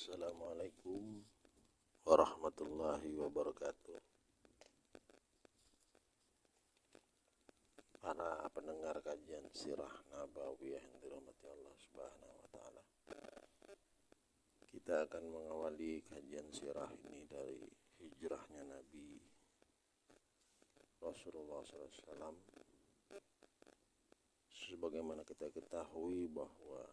Assalamualaikum warahmatullahi wabarakatuh. Para pendengar kajian sirah nabawiyah yang dirahmati Allah Subhanahu wa taala. Kita akan mengawali kajian sirah ini dari hijrahnya Nabi Rasulullah SAW sebagaimana kita ketahui bahwa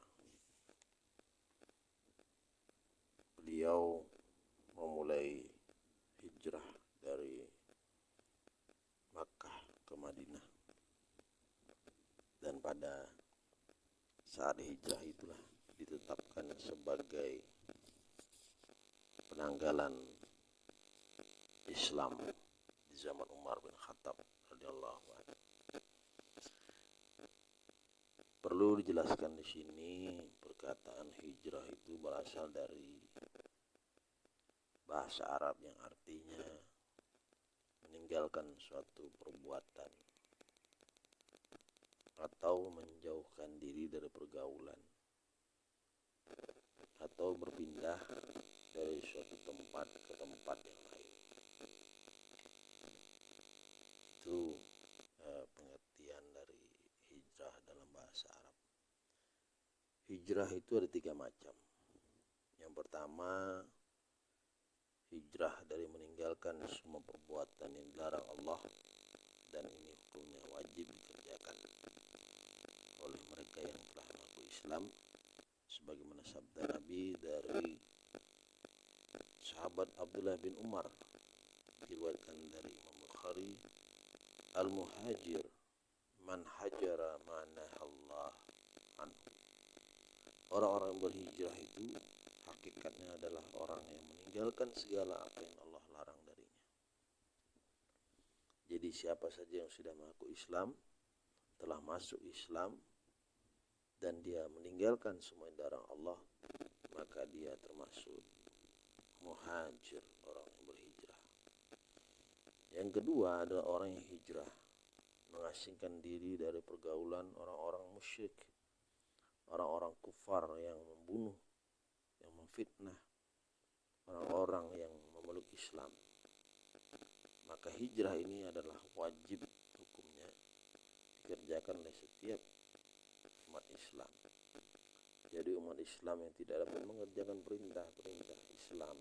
beliau memulai hijrah dari Makkah ke Madinah dan pada saat hijrah itulah ditetapkan sebagai penanggalan Islam di zaman Umar bin Khattab radhiyallahu anhu. Perlu dijelaskan di sini perkataan hijrah itu berasal dari bahasa Arab yang artinya meninggalkan suatu perbuatan atau menjauhkan diri dari pergaulan atau berpindah dari suatu tempat ke tempat yang lain. Itu eh, pengertian dari hijrah dalam bahasa Arab. Hijrah itu ada tiga macam. Yang pertama hijrah dari meninggalkan semua perbuatan yang dilarang Allah dan ini hukumnya wajib dikerjakan oleh mereka yang telah mengaku Islam sebagaimana sabda Nabi dari sahabat Abdullah bin Umar diriwayatkan dari Imam Bukhari al-muhajir man hajara mana Allah anhu. Orang-orang berhijrah itu hakikatnya adalah orang yang meninggalkan segala apa yang Allah larang darinya. Jadi siapa saja yang sudah mengaku Islam, telah masuk Islam, dan dia meninggalkan semua yang dilarang Allah, maka dia termasuk muhajir, orang yang berhijrah. Yang kedua adalah orang yang hijrah, mengasingkan diri dari pergaulan orang-orang musyrik, orang-orang kufar yang membunuh yang memfitnah orang-orang yang memeluk Islam. Maka hijrah ini adalah wajib hukumnya dikerjakan oleh setiap umat Islam. Jadi umat Islam yang tidak dapat mengerjakan perintah-perintah Islam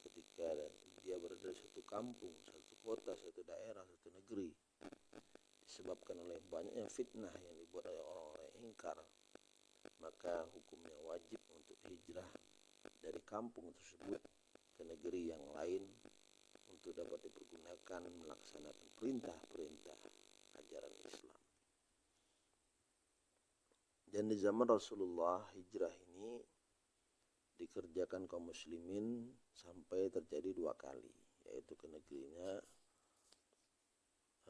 ketika dia berada di satu kampung, satu kota, satu daerah, satu negeri disebabkan oleh banyaknya fitnah yang dibuat oleh orang-orang yang ingkar maka hukumnya wajib untuk hijrah dari kampung tersebut ke negeri yang lain untuk dapat dipergunakan melaksanakan perintah-perintah ajaran Islam. Dan di zaman Rasulullah hijrah ini dikerjakan kaum muslimin sampai terjadi dua kali yaitu ke negerinya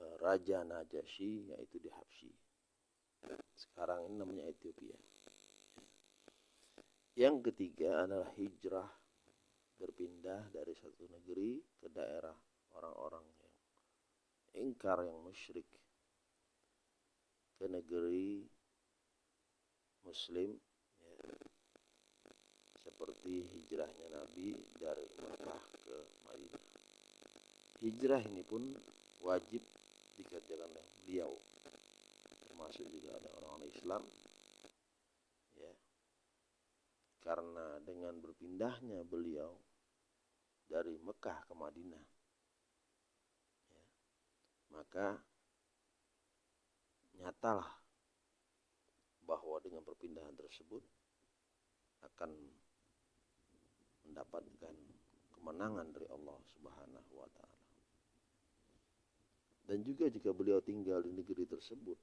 eh, Raja Najasyi yaitu di Habsyi. Sekarang ini namanya Ethiopia. Yang ketiga adalah hijrah berpindah dari satu negeri ke daerah orang-orang yang ingkar yang musyrik ke negeri muslim ya. seperti hijrahnya Nabi dari Mekah ke Madinah. Hijrah ini pun wajib dikerjakan oleh beliau termasuk juga ada orang-orang Islam karena dengan berpindahnya beliau dari Mekah ke Madinah ya, maka nyatalah bahwa dengan perpindahan tersebut akan mendapatkan kemenangan dari Allah Subhanahu wa taala. Dan juga jika beliau tinggal di negeri tersebut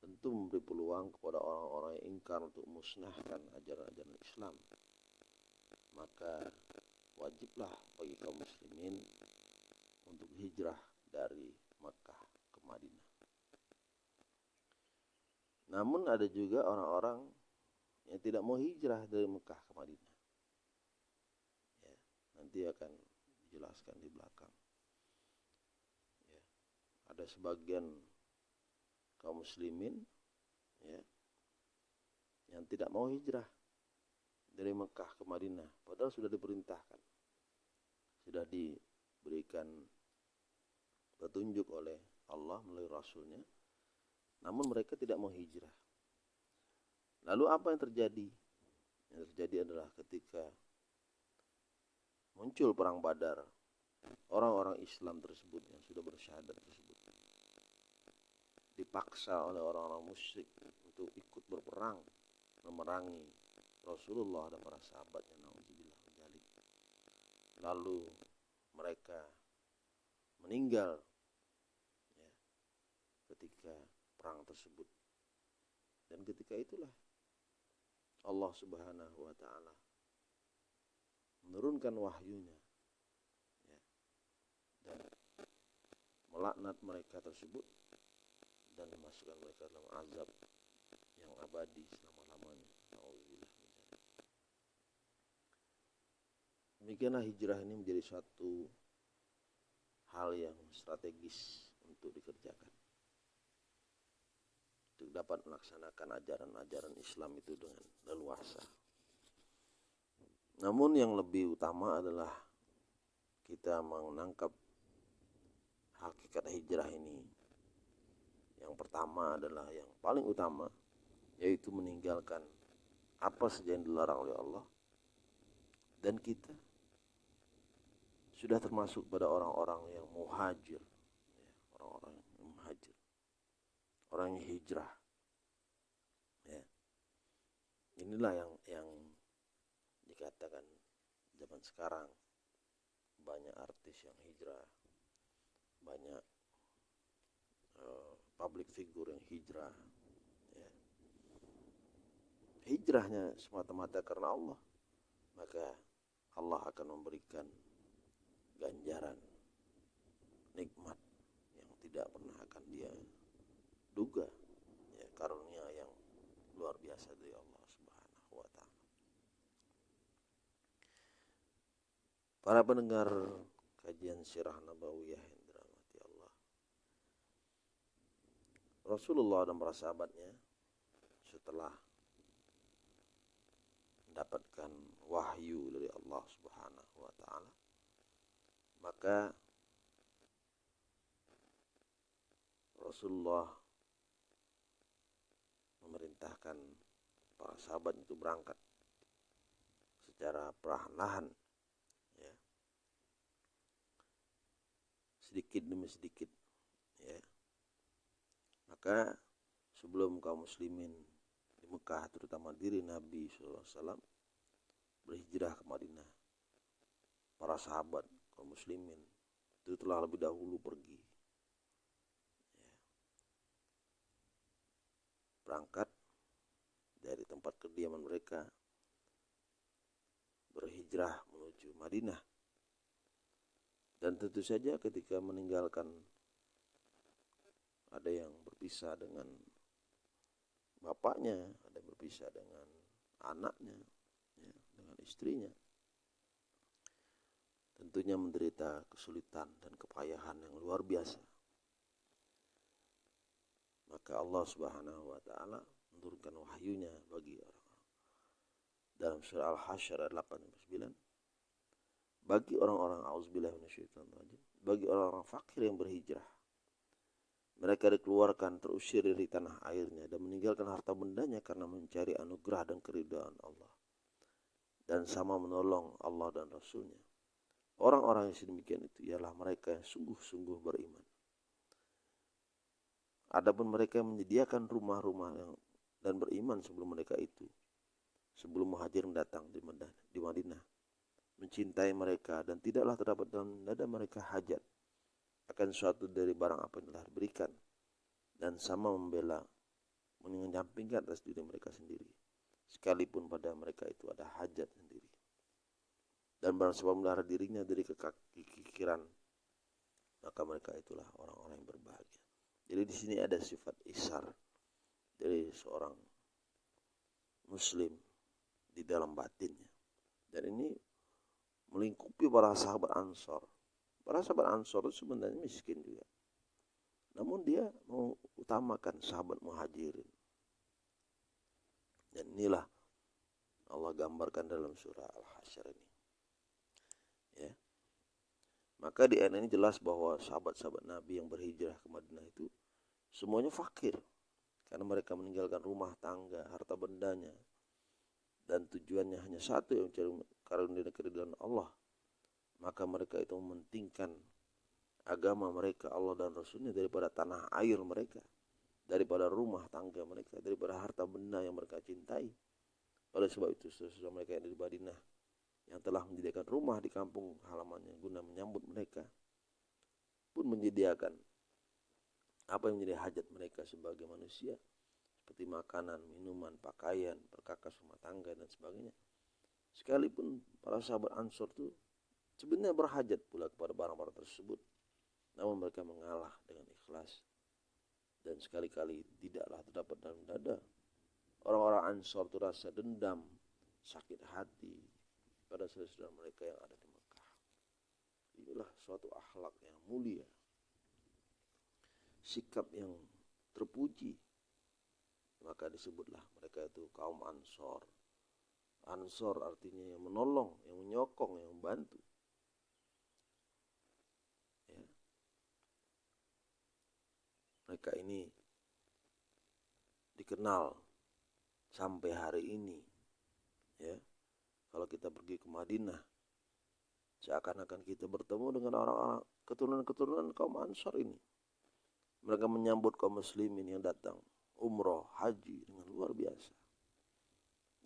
tentu memberi peluang kepada orang-orang yang ingkar untuk musnahkan ajaran-ajaran Islam. Maka wajiblah bagi kaum muslimin untuk hijrah dari Makkah ke Madinah. Namun ada juga orang-orang yang tidak mau hijrah dari Mekah ke Madinah. Ya, nanti akan dijelaskan di belakang. Ya, ada sebagian kaum muslimin ya yang tidak mau hijrah dari Mekah ke Madinah padahal sudah diperintahkan sudah diberikan petunjuk oleh Allah melalui Rasulnya namun mereka tidak mau hijrah. Lalu apa yang terjadi? Yang terjadi adalah ketika muncul perang badar orang-orang Islam tersebut yang sudah bersyahadat tersebut dipaksa oleh orang-orang musyrik untuk ikut berperang memerangi Rasulullah dan para sahabatnya nauzubillah menjalik. Lalu mereka meninggal ya, ketika perang tersebut. Dan ketika itulah Allah Subhanahu wa taala menurunkan wahyunya ya, dan melaknat mereka tersebut dan memasukkan mereka dalam azab yang abadi selama-lamanya. Demikianlah hijrah ini menjadi suatu hal yang strategis untuk dikerjakan. Untuk dapat melaksanakan ajaran-ajaran Islam itu dengan leluasa. Namun yang lebih utama adalah kita menangkap hakikat hijrah ini. Yang pertama adalah yang paling utama yaitu meninggalkan apa saja yang dilarang oleh Allah. Dan kita sudah termasuk pada orang-orang yang muhajir. Ya, orang-orang yang muhajir. Orang yang hijrah. Ya. Inilah yang yang dikatakan zaman sekarang. Banyak artis yang hijrah. Banyak figure yang hijrah ya. hijrahnya semata-mata karena Allah maka Allah akan memberikan ganjaran nikmat yang tidak pernah akan dia duga ya karunia yang luar biasa dari Allah Subhanahu wa taala. Para pendengar kajian sirah nabawiyah yang dirahmati Allah. Rasulullah dan para sahabatnya setelah mendapatkan wahyu dari Allah Subhanahu wa taala maka Rasulullah memerintahkan para sahabat itu berangkat secara perlahan ya. Sedikit demi sedikit ya maka sebelum kaum muslimin di Mekah terutama diri Nabi SAW berhijrah ke Madinah para sahabat kaum muslimin itu telah lebih dahulu pergi. Berangkat dari tempat kediaman mereka berhijrah menuju Madinah. Dan tentu saja ketika meninggalkan ada yang berpisah dengan bapaknya ada yang berpisah dengan anaknya ya, dengan istrinya tentunya menderita kesulitan dan kepayahan yang luar biasa. Maka Allah Subhanahu wa taala menurunkan wahyunya bagi orang-orang. Dalam surah Al-Hasyr ayat 8 9 bagi orang-orang auzubillah rajim, bagi orang-orang fakir yang berhijrah mereka dikeluarkan terusir dari tanah airnya dan meninggalkan harta bendanya karena mencari anugerah dan keridhaan Allah. Dan sama menolong Allah dan Rasulnya. Orang-orang yang sedemikian itu ialah mereka yang sungguh-sungguh beriman. Adapun mereka yang menyediakan rumah-rumah dan beriman sebelum mereka itu, sebelum muhajir datang di Madinah, mencintai mereka dan tidaklah terdapat dalam dada mereka hajat akan suatu dari barang apa yang telah diberikan dan sama membela menyampingkan atas diri mereka sendiri sekalipun pada mereka itu ada hajat sendiri dan barang siapa memelihara dirinya dari kekikiran maka mereka itulah orang-orang yang berbahagia. Jadi di sini ada sifat isar dari seorang muslim di dalam batinnya. Dan ini melingkupi para sahabat Ansor. Para sahabat Ansor itu sebenarnya miskin juga. Namun dia mau utamakan sahabat muhajirin. Dan inilah Allah gambarkan dalam surah Al-Hasyr ini. Ya. Maka di ayat ini jelas bahwa sahabat-sahabat Nabi yang berhijrah ke Madinah itu semuanya fakir. Karena mereka meninggalkan rumah tangga, harta bendanya. Dan tujuannya hanya satu yang mencari karunia dan Allah. Maka mereka itu mementingkan agama mereka, Allah dan Rasulnya daripada tanah air mereka. Daripada rumah tangga mereka, daripada harta benda yang mereka cintai. Oleh sebab itu, sesudah mereka yang di Madinah yang telah menyediakan rumah di kampung halamannya guna menyambut mereka pun menyediakan apa yang menjadi hajat mereka sebagai manusia seperti makanan, minuman, pakaian, perkakas rumah tangga dan sebagainya. Sekalipun para sahabat Ansor itu sebenarnya berhajat pula kepada barang-barang tersebut, namun mereka mengalah dengan ikhlas dan sekali-kali tidaklah terdapat dalam dada orang-orang Ansor itu rasa dendam, sakit hati, pada saudara mereka yang ada di Mekah. Inilah suatu akhlak yang mulia. Sikap yang terpuji. Maka disebutlah mereka itu kaum ansor. Ansor artinya yang menolong, yang menyokong, yang membantu. Mereka ini dikenal sampai hari ini. Ya kalau kita pergi ke Madinah, seakan-akan kita bertemu dengan orang-orang keturunan-keturunan kaum Ansar ini. Mereka menyambut kaum muslimin yang datang umroh, haji dengan luar biasa.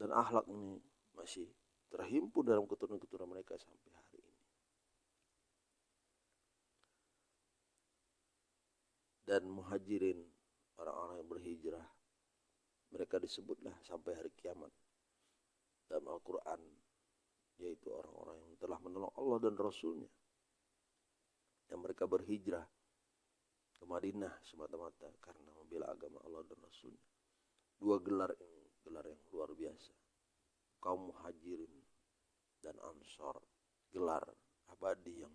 Dan akhlak ini masih terhimpun dalam keturunan-keturunan mereka sampai hari ini. Dan muhajirin, orang-orang yang berhijrah, mereka disebutlah sampai hari kiamat dalam Al-Quran yaitu orang-orang yang telah menolong Allah dan Rasulnya. Yang mereka berhijrah ke Madinah semata-mata karena membela agama Allah dan Rasulnya. Dua gelar ini gelar yang luar biasa. Kaum muhajirin dan ansor gelar abadi yang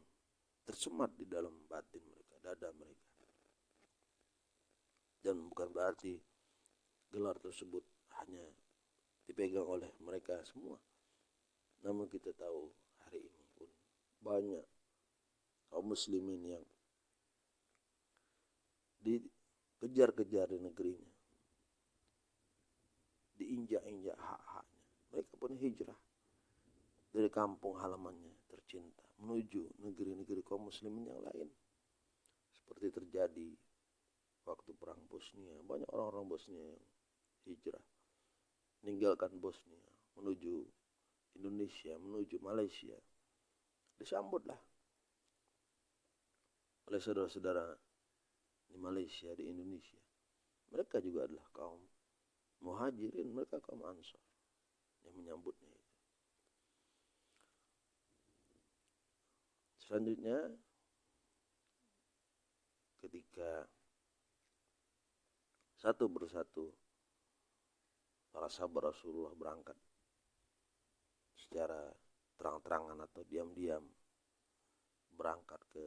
tersemat di dalam batin mereka dada mereka dan bukan berarti gelar tersebut hanya dipegang oleh mereka semua. Namun kita tahu hari ini pun banyak kaum muslimin yang dikejar-kejar di negerinya. Diinjak-injak hak-haknya. Mereka pun hijrah dari kampung halamannya tercinta menuju negeri-negeri kaum muslimin yang lain. Seperti terjadi waktu perang Bosnia. Banyak orang-orang Bosnia yang hijrah meninggalkan Bosnia menuju Indonesia, menuju Malaysia. Disambutlah oleh saudara-saudara di Malaysia, di Indonesia. Mereka juga adalah kaum muhajirin, mereka kaum ansar yang menyambutnya. Selanjutnya ketika satu persatu para sahabat Rasulullah berangkat secara terang-terangan atau diam-diam berangkat ke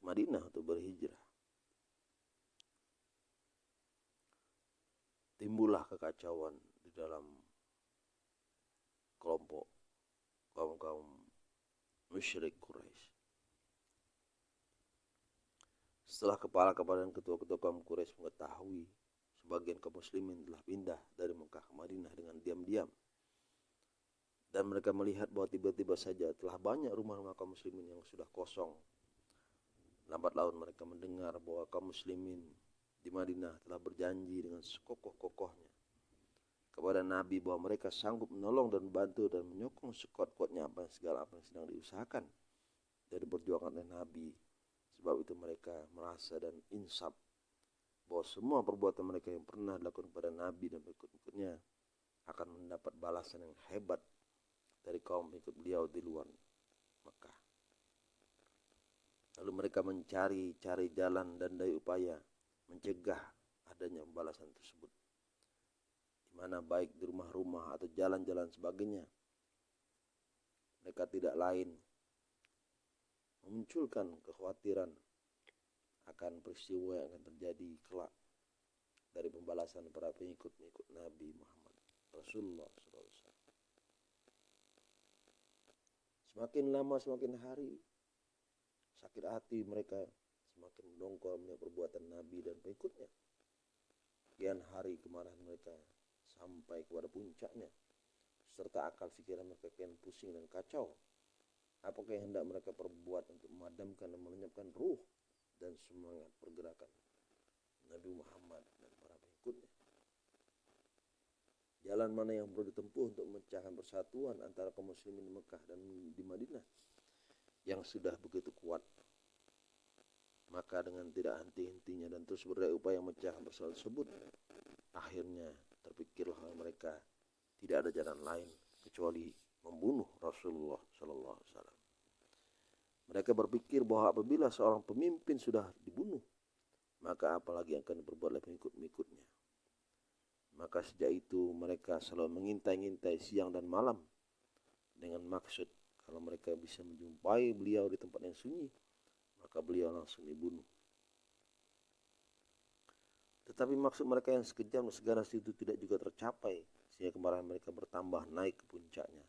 Madinah untuk berhijrah. Timbullah kekacauan di dalam kelompok kaum-kaum musyrik Quraisy. Setelah kepala-kepala dan ketua-ketua kaum Quraisy mengetahui sebagian kaum muslimin telah pindah dari Mekah ke Madinah dengan diam-diam. Dan mereka melihat bahwa tiba-tiba saja telah banyak rumah-rumah kaum muslimin yang sudah kosong. Lambat laun mereka mendengar bahwa kaum muslimin di Madinah telah berjanji dengan sekokoh-kokohnya kepada Nabi bahwa mereka sanggup menolong dan membantu dan menyokong sekuat-kuatnya apa segala apa yang sedang diusahakan dari perjuangan Nabi. Sebab itu mereka merasa dan insaf bahwa semua perbuatan mereka yang pernah dilakukan kepada Nabi dan pengikut-pengikutnya akan mendapat balasan yang hebat dari kaum pengikut beliau di luar Mekah. Lalu mereka mencari-cari jalan dan daya upaya mencegah adanya balasan tersebut. Di mana baik di rumah-rumah atau jalan-jalan sebagainya. Mereka tidak lain memunculkan kekhawatiran akan peristiwa yang akan terjadi kelak dari pembalasan para pengikut-pengikut Nabi Muhammad Rasulullah SAW. Semakin lama semakin hari sakit hati mereka semakin mendongkol melihat perbuatan Nabi dan pengikutnya. Kian hari kemarahan mereka sampai kepada puncaknya serta akal pikiran mereka kian pusing dan kacau. Apakah yang hendak mereka perbuat untuk memadamkan dan melenyapkan ruh dan semangat pergerakan Nabi Muhammad dan para pengikutnya? Jalan mana yang perlu ditempuh untuk memecahkan persatuan antara kaum muslimin di Mekah dan di Madinah yang sudah begitu kuat? Maka dengan tidak henti-hentinya dan terus berdaya upaya memecahkan persatuan tersebut, akhirnya terpikirlah mereka tidak ada jalan lain kecuali membunuh Rasulullah Sallallahu Alaihi Wasallam. Mereka berpikir bahwa apabila seorang pemimpin sudah dibunuh, maka apalagi yang akan diperbuat oleh pengikut-pengikutnya. Maka sejak itu mereka selalu mengintai-intai siang dan malam dengan maksud kalau mereka bisa menjumpai beliau di tempat yang sunyi, maka beliau langsung dibunuh. Tetapi maksud mereka yang sekejam dan seganas itu tidak juga tercapai, sehingga kemarahan mereka bertambah naik ke puncaknya.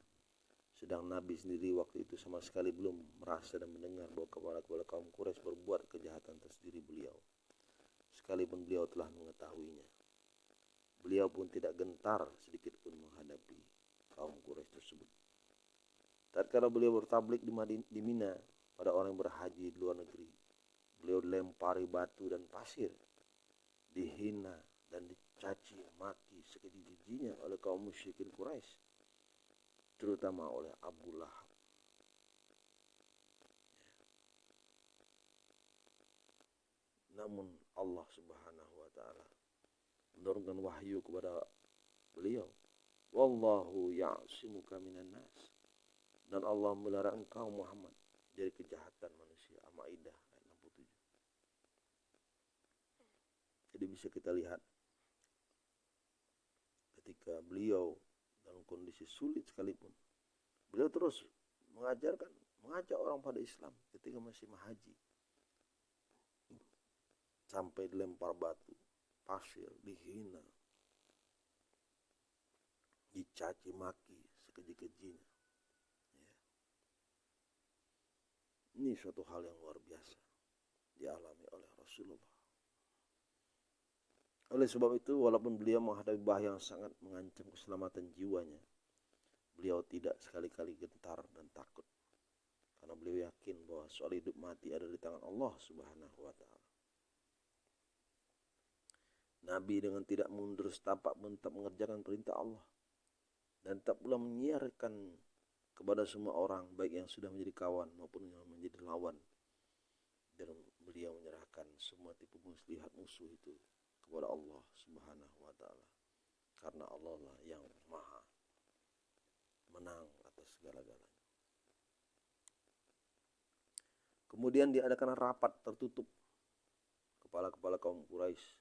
Sedang Nabi sendiri waktu itu sama sekali belum merasa dan mendengar bahwa kepala-kepala kaum Quraisy berbuat kejahatan atas diri beliau. Sekalipun beliau telah mengetahuinya. Beliau pun tidak gentar sedikit pun menghadapi kaum Quraisy tersebut. Tatkala beliau bertablik di, Madin, di Mina pada orang yang berhaji di luar negeri, beliau dilempari batu dan pasir, dihina dan dicaci maki sekeji-kejinya oleh kaum musyrikin Quraisy, terutama oleh Abu Lahab. Namun Allah Subhanahu wa taala menurunkan wahyu kepada beliau. Wallahu ya'simuka minan nas. Dan Allah melarang engkau Muhammad dari kejahatan manusia. Al-Maidah ayat 67. Jadi bisa kita lihat ketika beliau dalam kondisi sulit sekalipun beliau terus mengajarkan mengajak orang pada Islam ketika masih mahaji sampai dilempar batu pasir, dihina, dicaci maki sekeji-kejinya. Ya. Ini suatu hal yang luar biasa dialami oleh Rasulullah. Oleh sebab itu, walaupun beliau menghadapi bahaya yang sangat mengancam keselamatan jiwanya, beliau tidak sekali-kali gentar dan takut. Karena beliau yakin bahwa soal hidup mati ada di tangan Allah Subhanahu wa taala. Nabi dengan tidak mundur setapak pun tetap mengerjakan perintah Allah dan tak pula menyiarkan kepada semua orang baik yang sudah menjadi kawan maupun yang menjadi lawan dan beliau menyerahkan semua tipu muslihat musuh itu kepada Allah Subhanahu wa taala karena Allah lah yang maha menang atas segala-galanya. Kemudian diadakan rapat tertutup kepala-kepala kaum Quraisy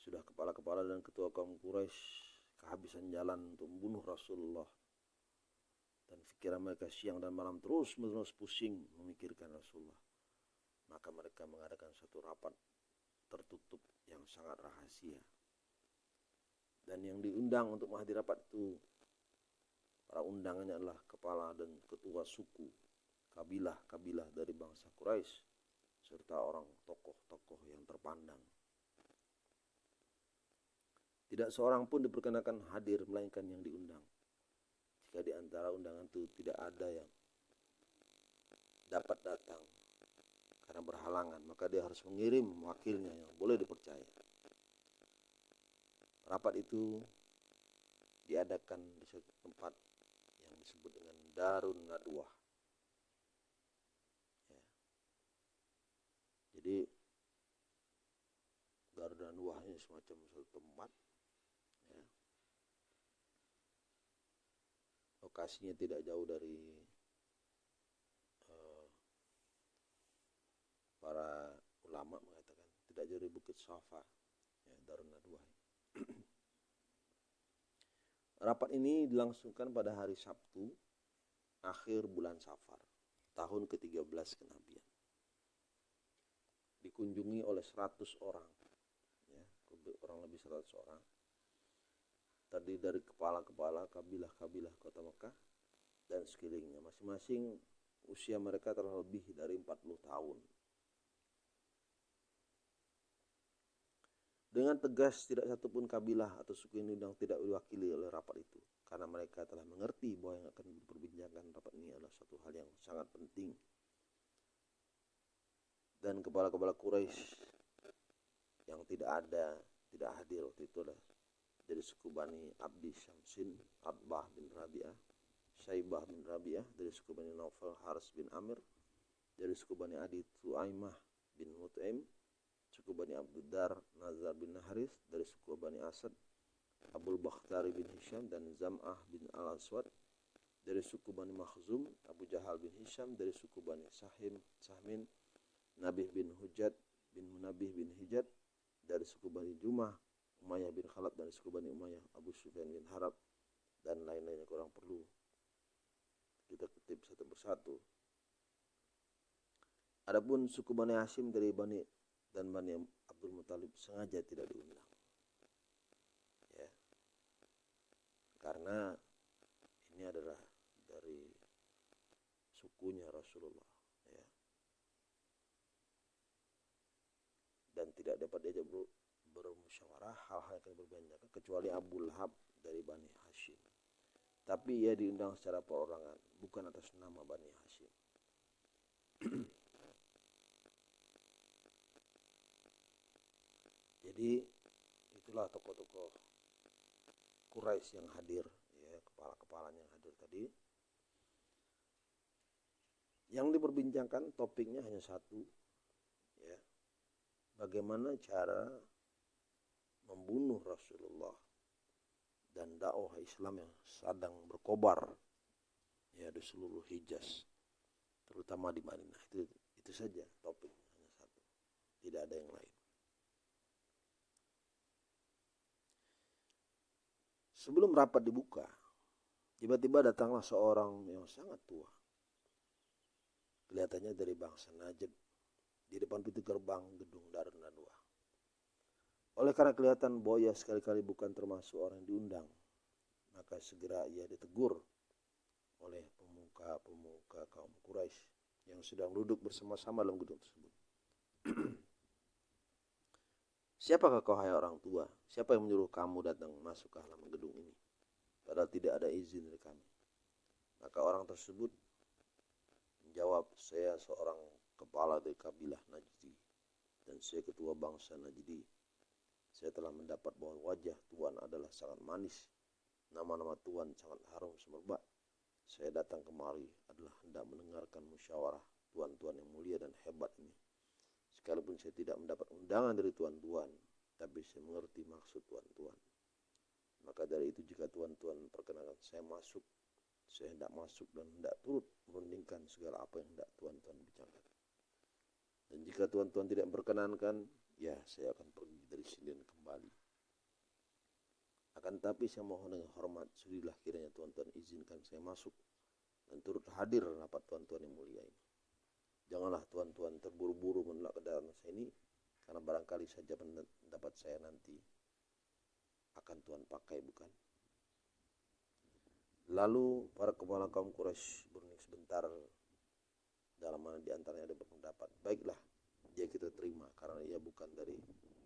sudah kepala-kepala dan ketua kaum Quraisy kehabisan jalan untuk membunuh Rasulullah. Dan pikiran mereka siang dan malam terus menerus pusing memikirkan Rasulullah. Maka mereka mengadakan satu rapat tertutup yang sangat rahasia. Dan yang diundang untuk menghadiri rapat itu para undangannya adalah kepala dan ketua suku kabilah-kabilah dari bangsa Quraisy serta orang tokoh-tokoh yang terpandang tidak seorang pun diperkenakan hadir melainkan yang diundang. Jika di antara undangan itu tidak ada yang dapat datang karena berhalangan, maka dia harus mengirim wakilnya yang boleh dipercaya. Rapat itu diadakan di suatu tempat yang disebut dengan Darun Nadwah. Ya. Jadi Darun Nadwah ini semacam suatu tempat lokasinya tidak jauh dari para ulama mengatakan tidak jauh dari Bukit Safa ya, Darun Rapat ini dilangsungkan pada hari Sabtu akhir bulan Safar tahun ke-13 kenabian. Dikunjungi oleh 100 orang ya. kurang lebih 100 orang tadi dari kepala-kepala kabilah-kabilah kota Mekah dan sekelilingnya masing-masing usia mereka telah lebih dari 40 tahun Dengan tegas tidak satupun kabilah atau suku yang tidak diwakili oleh rapat itu karena mereka telah mengerti bahwa yang akan diperbincangkan rapat ini adalah suatu hal yang sangat penting. Dan kepala-kepala Quraisy yang tidak ada, tidak hadir waktu itu adalah dari suku Bani Abdi Syamsin, Abah bin Rabi'ah, Syaibah bin Rabi'ah, dari suku Bani Naufal Haris bin Amir, dari suku Bani Adi Tu'aimah bin Mut'im, suku Bani Abdudar Nazar bin Haris dari suku Bani Asad Abul Bakhtari bin Hisham dan Zam'ah bin Al-Aswad dari suku Bani Makhzum Abu Jahal bin Hisham dari suku Bani Sahim Sahmin Nabih bin Hujat bin Munabih bin Hijat dari suku Bani Jumah Umayyah bin Khalab dari suku Bani Umayyah Abu Sufyan bin Harab dan lain-lainnya kurang perlu kita kutip satu persatu. Adapun suku Bani Hashim dari Bani dan Bani Abdul Muthalib sengaja tidak diundang. Ya. Karena ini adalah dari sukunya Rasulullah ya. Dan tidak dapat diajak ber, bermusyawarah hal-hal yang berbeda kecuali Abu Lahab dari Bani Hashim. Tapi ia diundang secara perorangan, bukan atas nama Bani Hashim. Jadi itulah tokoh-tokoh Quraisy yang hadir, ya kepala-kepalanya yang hadir tadi. Yang diperbincangkan topiknya hanya satu, ya. Bagaimana cara membunuh Rasulullah dan dakwah Islam yang sedang berkobar ya di seluruh Hijaz terutama di Madinah. Itu itu saja topik hanya satu. Tidak ada yang lain Sebelum rapat dibuka, tiba-tiba datanglah seorang yang sangat tua. Kelihatannya dari bangsa Najd di depan pintu gerbang gedung Darun Nadwa. Oleh karena kelihatan Boya sekali-kali bukan termasuk orang yang diundang, maka segera ia ditegur oleh pemuka-pemuka kaum Quraisy yang sedang duduk bersama-sama dalam gedung tersebut. Siapakah kau hai orang tua? Siapa yang menyuruh kamu datang masuk ke halaman gedung ini? Padahal tidak ada izin dari kami. Maka orang tersebut menjawab, saya seorang kepala dari kabilah Najdi dan saya ketua bangsa Najdi. Saya telah mendapat bahwa wajah Tuhan adalah sangat manis. Nama-nama Tuhan sangat harum semerbak. Saya datang kemari adalah hendak mendengarkan musyawarah Tuhan-Tuhan yang mulia dan hebat ini Sekalipun saya tidak mendapat undangan dari tuan-tuan, tapi saya mengerti maksud tuan-tuan. Maka dari itu jika tuan-tuan perkenankan saya masuk, saya hendak masuk dan hendak turut merundingkan segala apa yang hendak tuan-tuan bicarakan. Dan jika tuan-tuan tidak memperkenankan, ya saya akan pergi dari sini dan kembali. Akan tapi saya mohon dengan hormat, sudilah kiranya tuan-tuan izinkan saya masuk dan turut hadir rapat tuan-tuan yang mulia ini. Janganlah tuan-tuan terburu-buru menolak kedatangan saya ini karena barangkali saja pendapat saya nanti akan Tuhan pakai bukan? Lalu para kepala kaum Quraisy berunding sebentar dalam mana di antaranya ada berpendapat baiklah dia kita terima karena ia bukan dari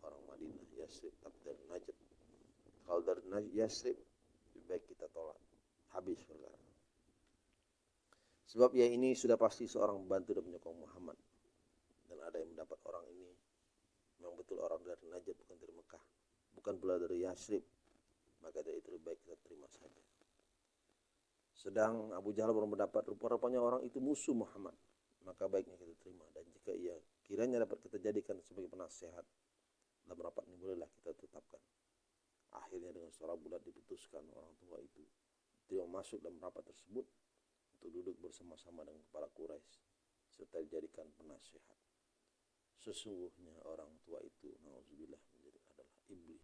orang Madinah Yasrib tapi dari Najd. Kalau dari Yasrib lebih baik kita tolak. Habis perkara Sebab ia ini sudah pasti seorang pembantu dan penyokong Muhammad. Dan ada yang mendapat orang ini memang betul orang dari Najd bukan dari Mekah. Bukan pula dari Yasrib. Maka dari itu lebih baik kita terima saja. Sedang Abu Jahal baru mendapat rupa-rupanya orang itu musuh Muhammad. Maka baiknya kita terima. Dan jika ia kiranya dapat kita jadikan sebagai penasehat dalam rapat ini bolehlah kita tetapkan. Akhirnya dengan suara bulat diputuskan orang tua itu tidak masuk dalam rapat tersebut untuk duduk bersama-sama dengan kepala Quraisy serta dijadikan penasihat. Sesungguhnya orang tua itu, nauzubillah, menjadi adalah iblis.